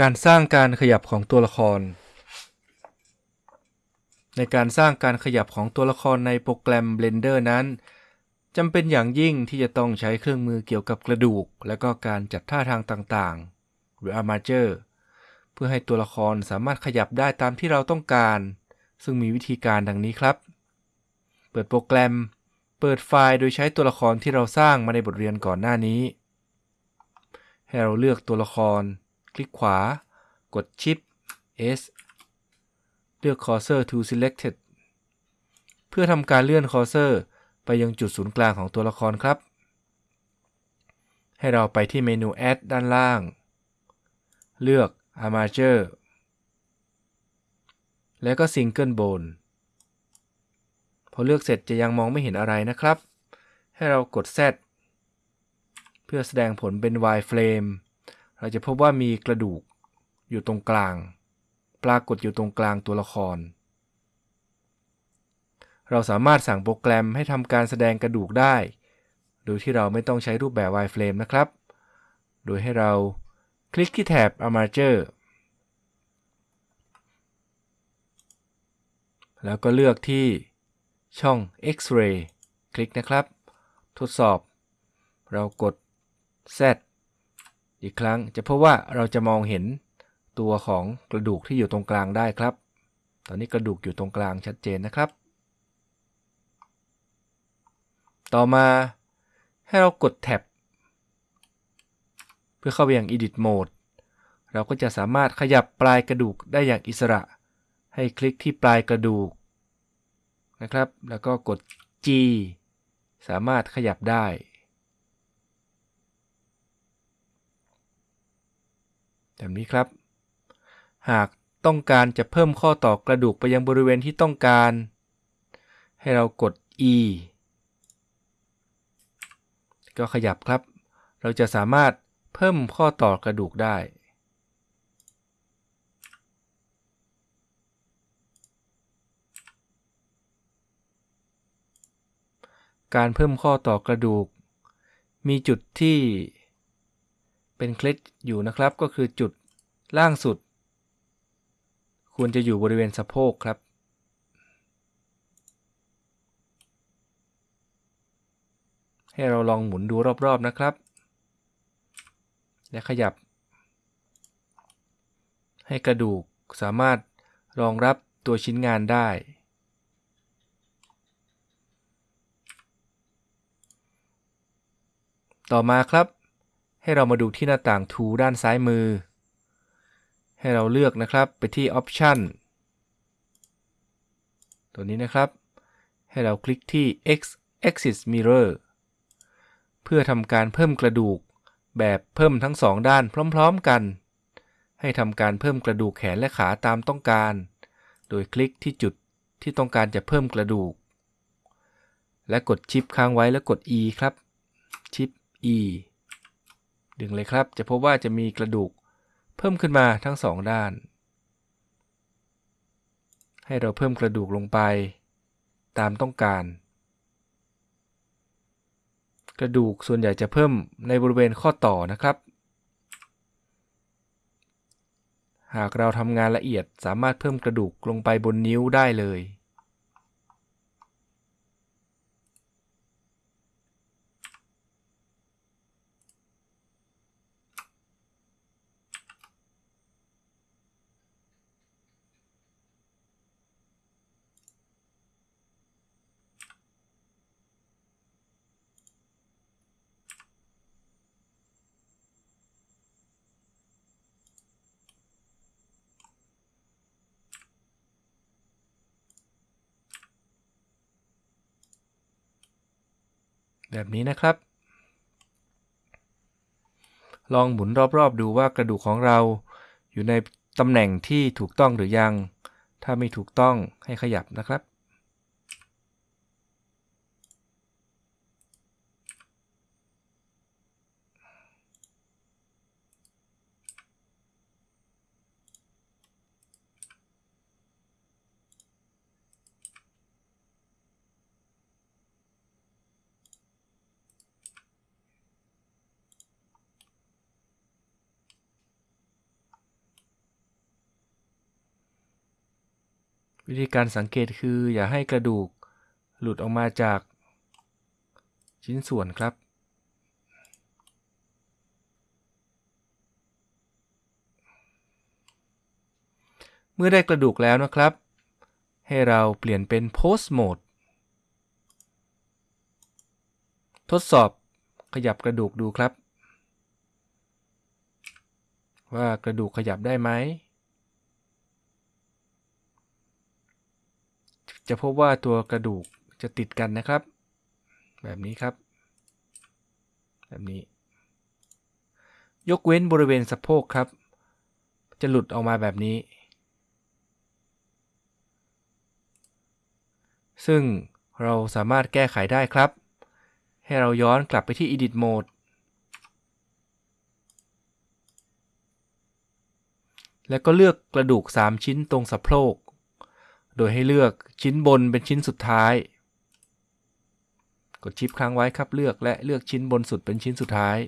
การสร้างการขยับของตัวละคร ในการสร้างการขยับของตัวละครในโปรแกรม Blender นั้นจำเป็นอย่างยิ่งที่จะต้องใช้เครื่องมือเกี่ยวกับกระดูก และก็การจัดท่าทางต่างๆ หรือ Armature เพื่อให้ตัวละครสามารถขยับได้ตามที่เราต้องการ ซึ่งมีวิธีการดังนี้ครับ เปิดโปรแกรม เปิดไฟล์โดยใช้ตัวละครที่เราสร้างมาในบทเรียนก่อนหน้านี้ ให้เราเลือกตัวละคร คลิกขวา กด Shift S ลือก Cursor to Selected เพื่อทำการเลื่อน Cursor ไปยังจุดศูนย์กลางของตัวละครครับ ให้เราไปที่เมนู Add ด้านล่าง เลือก Armature แล้วก็ Single Bone พอเลือกเสร็จจะยังมองไม่เห็นอะไรนะครับ ให้เรากด Z เพื่อแสดงผลเป็น wireframe เราจะพบว่ามีกระดูกอยู่ตรงกลาง ปรากฏอยู่ตรงกลางตัวละคร เราสามารถสั่งโปรแกรมให้ทำการแสดงกระดูกได้ โดยที่เราไม่ต้องใช้รูปแบบ wireframe นะครับ โดยให้เราคลิกที่แถบ Armature แล้วก็เลือกที่ช่อง X-ray คลิกนะครับ ทดสอบ เรากด Z อีกครั้งจะพบว่าเราจะมองเห็น ตัวของกระดูกที่อยู่ตรงกลางได้ครับ ตอนนี้กระดูกอยู่ตรงกลางชัดเจนนะครับ ต่อมาให้เรากดแท็บเพื่อเข้าไปยัง Edit Mode เราก็จะสามารถขยับปลายกระดูกได้อย่างอิสระ ให้คลิกที่ปลายกระดูกนะครับ แล้วก็กด G สามารถขยับได้ แบบนี้ครับ หากต้องการจะเพิ่มข้อต่อกระดูกไปยังบริเวณที่ต้องการ ให้เรากด E ก็ขยับครับ เราจะสามารถเพิ่มข้อต่อกระดูกได้ การเพิ่มข้อต่อกระดูก มีจุดที่เป็นเคล็ดอยู่นะครับก็คือจุดล่างสุด ควรจะอยู่บริเวณสะโพกครับ ให้เราลองหมุนดูรอบๆนะครับ และขยับ ให้กระดูกสามารถรองรับตัวชิ้นงานได้ ต่อมาครับ ให้เรามาดูที่หน้าต่าง Tool ด้านซ้ายมือ ให้เราเลือกนะครับไปที่ Option ตัวนี้นะครับ ให้เราคลิกที่ X Axis Mirror เพื่อทำการเพิ่มกระดูก แบบเพิ่มทั้งสองด้านพร้อมๆกัน ให้ทำการเพิ่มกระดูกแขนและขาตามต้องการ โดยคลิกที่จุดที่ต้องการจะเพิ่มกระดูก และกดชิปค้างไว้แล้วกด E ครับ ชิป E ดึงเลยครับ จะพบว่าจะมีกระดูก เพิ่มขึ้นมาทั้งสองด้าน ให้เราเพิ่มกระดูกลงไป ตามต้องการ กระดูกส่วนใหญ่จะเพิ่มในบริเวณข้อต่อนะครับ หากเราทำงานละเอียดสามารถเพิ่มกระดูกลงไปบนนิ้วได้เลย แบบนี้นะครับ ลองหมุนรอบๆ ดูว่ากระดูกของเรา อยู่ในตำแหน่งที่ถูกต้องหรือยัง ถ้าไม่ถูกต้องให้ขยับนะครับ วิธีการสังเกตคืออย่าให้กระดูกหลุดออกมาจากชิ้นส่วนครับ เมื่อได้กระดูกแล้วนะครับ ให้เราเปลี่ยนเป็น post mode ทดสอบขยับกระดูกดูครับ ว่ากระดูกขยับได้ไหม จะพบว่าตัวกระดูกจะติดกันนะครับ แบบนี้ครับ แบบนี้ ยกเว้นบริเวณสะโพกครับ จะหลุดออกมาแบบนี้ ซึ่งเราสามารถแก้ไขได้ครับ ให้เราย้อนกลับไปที่ Edit Mode แล้วก็เลือกกระดูก 3 ชิ้นตรงสะโพก โดยให้เลือกชิ้นบนเป็นชิ้นสุดท้าย กดชิปค้างไว้ครับเลือกและเลือกชิ้นบนสุดเป็นชิ้นสุดท้าย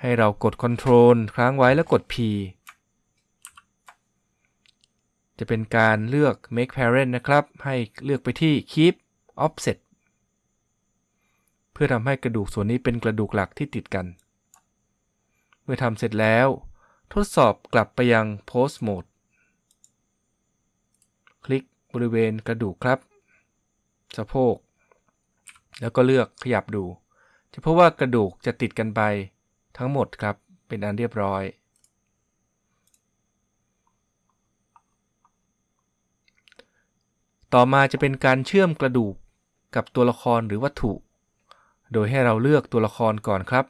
ให้เรากด Ctrl ค้างไว้แล้วกด P จะเป็นการเลือก make parent นะครับ ให้เลือกไปที่ keep offset เพื่อทำให้กระดูกส่วนนี้เป็นกระดูกหลักที่ติดกัน เมื่อทำเสร็จแล้ว ทดสอบกลับไปยัง post mode คลิกบริเวณกระดูกครับ สะโพก แล้วก็เลือกขยับดู จะพบว่ากระดูกจะติดกันไปทั้งหมดครับ เป็นอันเรียบร้อย ต่อมาจะเป็นการเชื่อมกระดูกกับตัวละครหรือวัตถุ โดยให้เราเลือกตัวละครก่อนครับ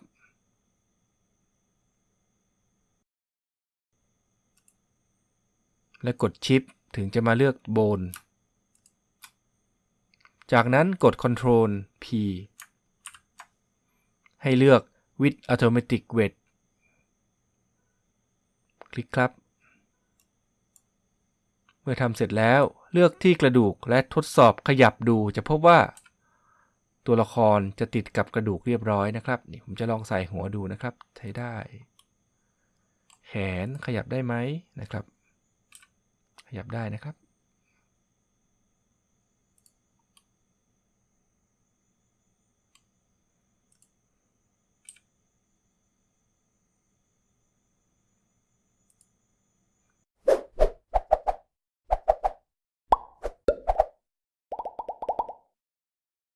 และกดชิป ถึงจะมาเลือกโบน จากนั้นกด Ctrl P ให้เลือก with automatic weight คลิกครับ เมื่อทำเสร็จแล้วเลือกที่กระดูกและทดสอบขยับดูจะพบว่า ตัวละครจะติดกับกระดูกเรียบร้อยนะครับนี่ผมจะลองใส่หัวดูนะครับ ใช้ได้ แขนขยับได้ไหมนะครับ ขยับได้นะครับ